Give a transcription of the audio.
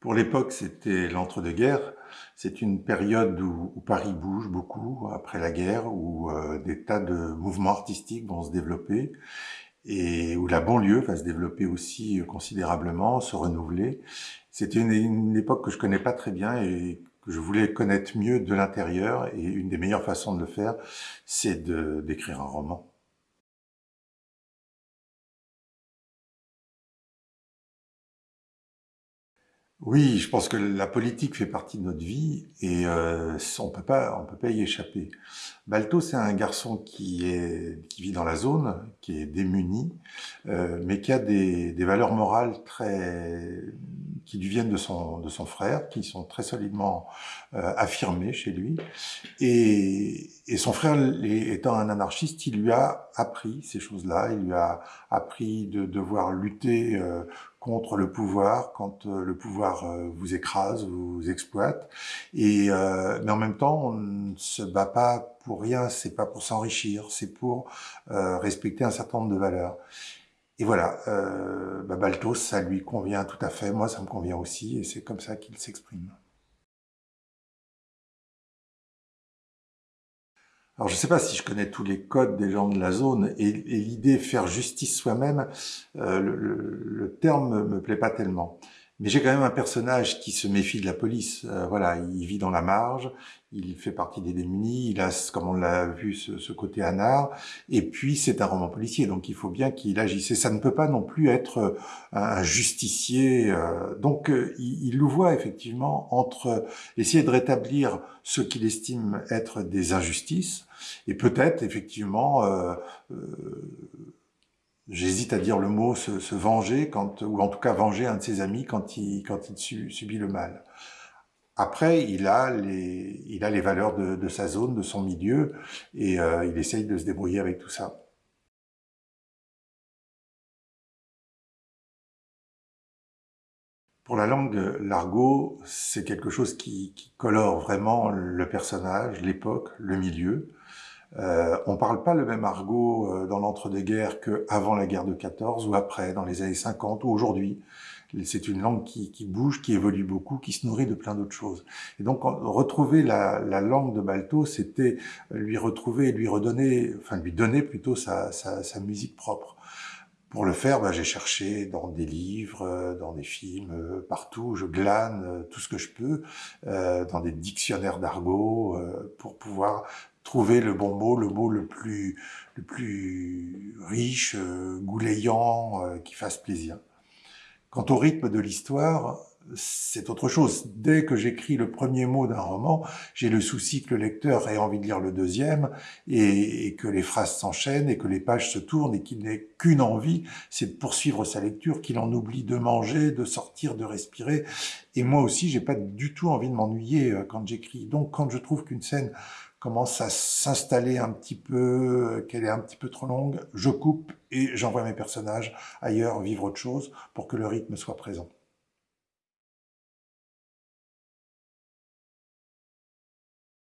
Pour l'époque, c'était l'entre-deux-guerres. C'est une période où, Paris bouge beaucoup après la guerre, où euh, des tas de mouvements artistiques vont se développer et où la banlieue va se développer aussi considérablement, se renouveler. C'était une, une, époque que je connais pas très bien et que je voulais connaître mieux de l'intérieur et une des meilleures façons de le faire, c'est d'écrire un roman. Oui, je pense que la politique fait partie de notre vie et euh, on peut pas, on peut pas y échapper. Balto, c'est un garçon qui est, qui vit dans la zone, qui est démuni, euh, mais qui a des, des, valeurs morales très, qui lui viennent de son, de son frère, qui sont très solidement euh, affirmées chez lui. Et, et son frère, étant un anarchiste, il lui a appris ces choses-là. Il lui a appris de devoir lutter euh, contre le pouvoir quand euh, le pouvoir euh, vous écrase, vous exploite. Et euh, mais en même temps, on ne se bat pas pour rien. C'est pas pour s'enrichir, c'est pour respecter un certain nombre de valeurs. Et voilà, euh, bah Baltos, ça lui convient tout à fait. Moi, ça me convient aussi, et c'est comme ça qu'il s'exprime. Alors je ne sais pas si je connais tous les codes des gens de la zone et, l'idée faire justice soi-même, euh, le, le, terme me plaît pas tellement. Mais j'ai quand même un personnage qui se méfie de la police. Euh, voilà, il vit dans la marge, il fait partie des démunis, il a, comme on l'a vu, ce, ce, côté anard. Et puis, c'est un roman policier, donc il faut bien qu'il agisse. Et ça ne peut pas non plus être euh, un justicier. Euh, donc, il, il, le voit effectivement entre essayer de rétablir ce qu'il estime être des injustices et peut-être effectivement euh, j'hésite à dire le mot se, venger, quand, ou en tout cas venger un de ses amis quand il, quand il subit le mal. Après, il a les, il a les valeurs de, sa zone, de son milieu, et euh, il essaye de se débrouiller avec tout ça. Pour la langue, l'argot, c'est quelque chose qui colore vraiment le personnage, l'époque, le milieu. Euh, on parle pas le même argot euh, dans l'entre-deux-guerres qu'avant la guerre de 14 ou après, dans les années 50 ou aujourd'hui. C'est une langue qui, qui, bouge, qui évolue beaucoup, qui se nourrit de plein d'autres choses. Et donc, retrouver la, la langue de Balto, c'était lui retrouver, lui redonner, enfin lui donner plutôt sa, sa, sa musique propre. Pour le faire, bah, j'ai cherché dans des livres, euh, dans des films, euh, partout. Je glane tout ce que je peux, euh, dans des dictionnaires d'argot, pour pouvoir trouver le bon mot, le mot le plus, le plus riche, euh, goulayant, euh, qui fasse plaisir. Quant au rythme de l'histoire, c'est autre chose. Dès que j'écris le premier mot d'un roman, j'ai le souci que le lecteur ait envie de lire le deuxième et, et que les phrases s'enchaînent et que les pages se tournent et qu'il n'ait qu'une envie, c'est de poursuivre sa lecture, qu'il en oublie de manger, de sortir, de respirer. Et moi aussi, j'ai pas du tout envie de m'ennuyer euh, quand j'écris. Donc, quand je trouve qu'une scène commence à s'installer un petit peu, qu'elle est un petit peu trop longue, je coupe et j'envoie mes personnages ailleurs vivre autre chose pour que le rythme soit présent.